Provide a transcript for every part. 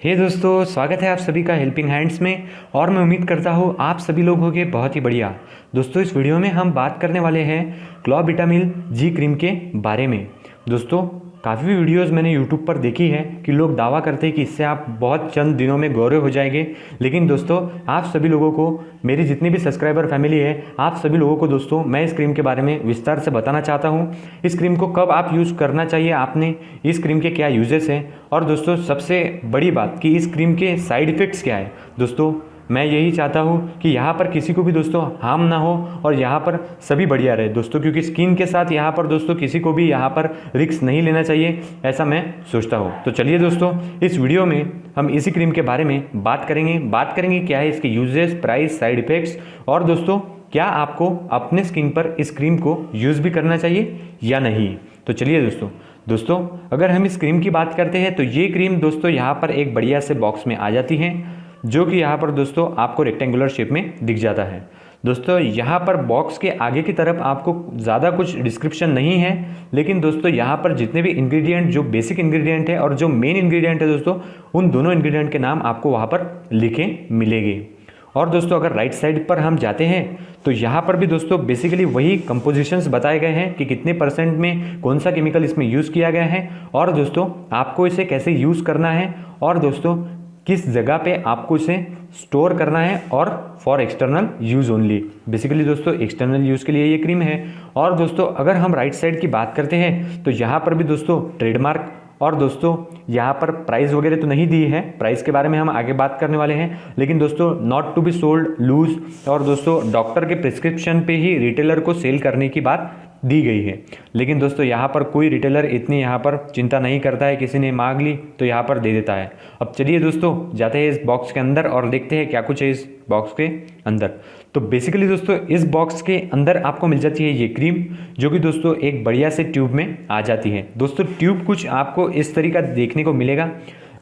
हे hey दोस्तों, स्वागत है आप सभी का हेल्पिंग हैंड्स में, और मैं उम्मीद करता हूँ आप सभी लोग होंगे बहुत ही बढ़िया। दोस्तों, इस वीडियो में हम बात करने वाले हैं क्लॉ विटामिल जी क्रीम के बारे में। दोस्तों काफ़ी वीडियोस मैंने यूट्यूब पर देखी है कि लोग दावा करते हैं कि इससे आप बहुत चंद दिनों में गौरव हो जाएँगे। लेकिन दोस्तों, आप सभी लोगों को, मेरी जितनी भी सब्सक्राइबर फैमिली है, आप सभी लोगों को दोस्तों, मैं इस क्रीम के बारे में विस्तार से बताना चाहता हूँ। इस क्रीम को कब आप यूज़ करना चाहिए आपने? इस क्रीम के क्या यूजेस हैं? और दोस्तों, सबसे बड़ी बात कि इस क्रीम के साइड इफ़ेक्ट्स क्या है? दोस्तों मैं यही चाहता हूँ कि यहाँ पर किसी को भी दोस्तों हार्म ना हो और यहाँ पर सभी बढ़िया रहे दोस्तों, क्योंकि स्किन के साथ यहाँ पर दोस्तों किसी को भी यहाँ पर रिक्स नहीं लेना चाहिए, ऐसा मैं सोचता हूँ। तो चलिए दोस्तों, इस वीडियो में हम इसी क्रीम के बारे में बात करेंगे। बात करेंगे क्या है इसके यूजेस प्राइस साइड इफ़ेक्ट्स और दोस्तों, क्या आपको अपने स्किन पर इस क्रीम को यूज़ भी करना चाहिए या नहीं? तो चलिए दोस्तों दोस्तों, अगर हम इस क्रीम की बात करते हैं तो ये क्रीम दोस्तों यहाँ पर एक बढ़िया से बॉक्स में आ जाती है। जो कि यहाँ पर दोस्तों आपको रेक्टेंगुलर शेप में दिख जाता है। दोस्तों, यहाँ पर बॉक्स के आगे की तरफ़ आपको ज़्यादा कुछ डिस्क्रिप्शन नहीं है, लेकिन दोस्तों यहाँ पर जितने भी इंग्रेडिएंट जो बेसिक इंग्रेडिएंट है और जो मेन इंग्रेडिएंट है दोस्तों, उन दोनों इंग्रेडिएंट के नाम आपको वहाँ पर लिखे मिलेंगे। और दोस्तों, अगर राइट साइड पर हम जाते हैं तो यहाँ पर भी दोस्तों बेसिकली वही कंपोजिशंस बताए गए हैं कि कितने परसेंट में कौन सा केमिकल इसमें यूज़ किया गया है और दोस्तों आपको इसे कैसे यूज़ करना है। और दोस्तों किस जगह पे आपको इसे स्टोर करना है और for external use only basically दोस्तों एक्सटर्नल यूज़ के लिए ये क्रीम है। और दोस्तों, अगर हम राइट साइड की बात करते हैं तो यहाँ पर भी दोस्तों ट्रेडमार्क और दोस्तों, यहाँ पर प्राइस वगैरह तो नहीं दी है। प्राइस के बारे में हम आगे बात करने वाले हैं। लेकिन दोस्तों not to be sold loose और दोस्तों डॉक्टर के प्रिस्क्रिप्शन पे ही रिटेलर को सेल करने की बात दी गई है। लेकिन दोस्तों, यहाँ पर कोई रिटेलर इतनी यहाँ पर चिंता नहीं करता है, किसी ने मांग ली तो यहाँ पर दे देता है। अब चलिए दोस्तों, जाते हैं इस बॉक्स के अंदर और देखते हैं क्या कुछ है इस बॉक्स के अंदर। तो बेसिकली दोस्तों, इस बॉक्स के अंदर आपको मिल जाती है ये क्रीम जो कि दोस्तों एक बढ़िया से ट्यूब में आ जाती है। दोस्तों ट्यूब कुछ आपको इस तरीका देखने को मिलेगा।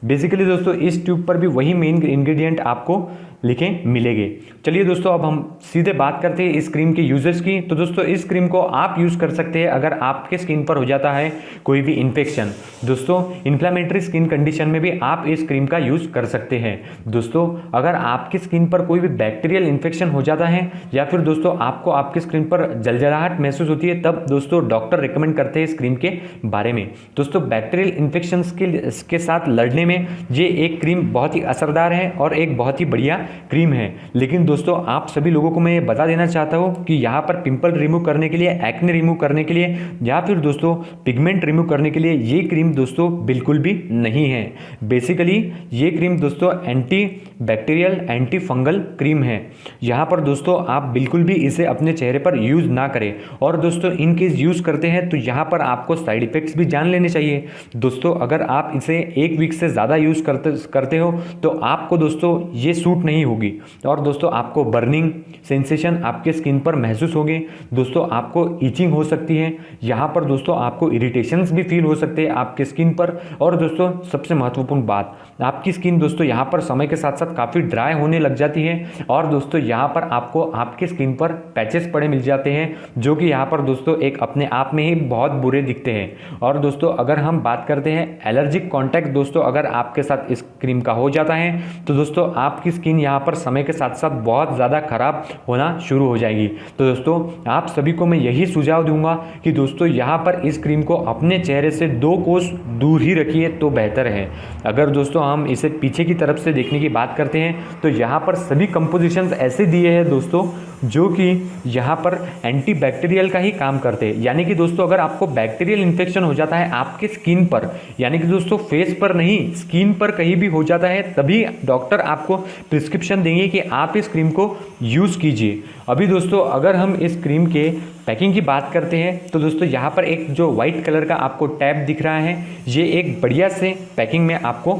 बेसिकली दोस्तों, इस ट्यूब पर भी वही मेन इंग्रेडिएंट आपको लिखे मिलेंगे। चलिए दोस्तों अब हम सीधे बात करते हैं इस क्रीम के यूजेस की। तो दोस्तों इस क्रीम को आप यूज़ कर सकते हैं अगर आपके स्किन पर हो जाता है कोई भी इन्फेक्शन दोस्तों इन्फ्लामेटरी स्किन कंडीशन में भी आप इस क्रीम का यूज़ कर सकते हैं। दोस्तों अगर आपकी स्किन पर कोई भी बैक्टीरियल इन्फेक्शन हो जाता है या फिर दोस्तों आपको आपकी स्किन पर जलजलाहट महसूस होती है तब दोस्तों डॉक्टर रिकमेंड करते हैं इस क्रीम के बारे में। दोस्तों बैक्टीरियल इन्फेक्शन के, के साथ लड़ने में ये एक क्रीम बहुत ही असरदार है और एक बहुत ही बढ़िया क्रीम है। लेकिन दोस्तों, आप सभी लोगों को मैं ये बता देना चाहता हूँ कि यहाँ पर पिंपल रिमूव करने के लिए, एक्ने रिमूव करने के लिए, या फिर दोस्तों, पिगमेंट रिमूव करने के लिए ये क्रीम दोस्तों बिल्कुल भी नहीं है। बेसिकली ये क्रीम दोस्तों, anti bacterial anti fungal cream है। यहाँ पर दोस्तों, आप बिल्कुल भी इसे अपने चेहरे पर यूज़ ना करें। और दोस्तों, इन केस यूज़ करते हैं तो यहाँ पर आपको साइड इफ़ेक्ट्स भी जान लेने चाहिए। दोस्तों, अगर आप इसे एक वीक से ज़्यादा यूज़ करते करते हो तो आपको दोस्तों, ये सूट नहीं होगी। और दोस्तों, आपको बर्निंग सेंसेशन आपके स्किन पर महसूस होगी। दोस्तों, आपको ईचिंग हो सकती है। यहाँ पर दोस्तों, आपको इरिटेशंस भी फील हो सकते हैं आपके स्किन पर। और दोस्तों, सबसे महत्वपूर्ण बात, आपकी स्किन दोस्तों, यहाँ पर समय के साथ साथ काफ़ी ड्राई होने लग जाती है। और दोस्तों, यहाँ पर आपको आपके स्किन पर पैचेस पड़े मिल जाते हैं, जो कि यहाँ पर दोस्तों एक अपने आप में ही बहुत बुरे दिखते हैं। और दोस्तों, अगर हम बात करते हैं एलर्जिक कॉन्टैक्ट दोस्तों, अगर आपके साथ इस क्रीम का हो जाता है तो दोस्तों, आपकी स्किन यहाँ पर समय के साथ साथ बहुत ज़्यादा खराब होना शुरू हो जाएगी। तो दोस्तों, आप सभी को मैं यही सुझाव दूँगा कि दोस्तों, यहाँ पर इस क्रीम को अपने चेहरे से दो कोस दूर ही रखिए तो बेहतर है। अगर दोस्तों, हम इसे पीछे की तरफ़ से देखने की बात करते हैं तो यहाँ पर सभी कंपोजिशंस ऐसे दिए हैं दोस्तों, जो कि यहाँ पर एंटी बैक्टीरियल का ही काम करते हैं। यानी कि दोस्तों, अगर आपको बैक्टीरियल इन्फेक्शन हो जाता है आपके स्किन पर, यानी कि दोस्तों फेस पर नहीं स्किन पर कहीं भी हो जाता है, तभी डॉक्टर आपको प्रिस्क्रिप्शन देंगे कि आप इस क्रीम को यूज़ कीजिए। अभी दोस्तों, अगर हम इस क्रीम के पैकिंग की बात करते हैं तो दोस्तों, यहाँ पर एक जो वाइट कलर का आपको टैब दिख रहा है, ये एक बढ़िया से पैकिंग में आपको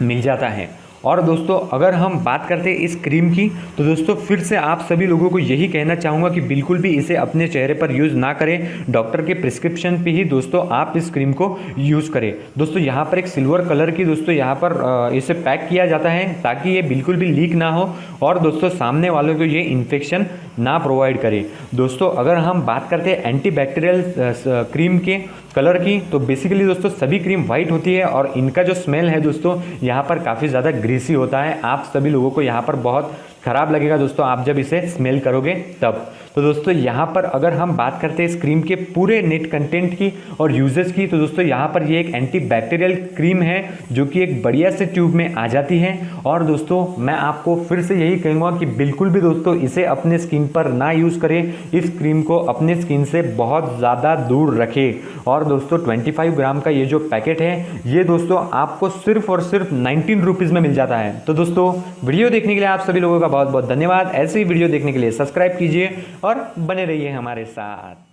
मिल जाता है। और दोस्तों, अगर हम बात करते हैं इस क्रीम की तो दोस्तों, फिर से आप सभी लोगों को यही कहना चाहूँगा कि बिल्कुल भी इसे अपने चेहरे पर यूज़ ना करें। डॉक्टर के प्रिस्क्रिप्शन पे ही दोस्तों, आप इस क्रीम को यूज़ करें। दोस्तों, यहाँ पर एक सिल्वर कलर की दोस्तों, यहाँ पर इसे पैक किया जाता है ताकि ये बिल्कुल भी लीक ना हो और दोस्तों, सामने वालों को ये इन्फेक्शन ना प्रोवाइड करे। दोस्तों, अगर हम बात करते हैं एंटी क्रीम के कलर की तो बेसिकली दोस्तों, सभी क्रीम वाइट होती है और इनका जो स्मेल है दोस्तों, यहाँ पर काफ़ी ज़्यादा ग्रीसी होता है। आप सभी लोगों को यहाँ पर बहुत ख़राब लगेगा दोस्तों, आप जब इसे स्मेल करोगे तब। तो दोस्तों, यहाँ पर अगर हम बात करते हैं इस क्रीम के पूरे नेट कंटेंट की और यूजेस की तो दोस्तों, यहाँ पर ये एक एंटी बैक्टीरियल क्रीम है, जो कि एक बढ़िया से ट्यूब में आ जाती है। और दोस्तों, मैं आपको फिर से यही कहूँगा कि बिल्कुल भी दोस्तों, इसे अपने स्किन पर ना यूज़ करें। इस क्रीम को अपने स्किन से बहुत ज़्यादा दूर रखें। और दोस्तों ट्वेंटी ग्राम का ये जो पैकेट है, ये दोस्तों, आपको सिर्फ़ और सिर्फ़ नाइनटीन रुपीज़ में मिल जाता है। तो दोस्तों, वीडियो देखने के लिए आप सभी लोगों का बहुत बहुत धन्यवाद। ऐसे ही वीडियो देखने के लिए सब्सक्राइब कीजिए और बने रहिए हमारे साथ।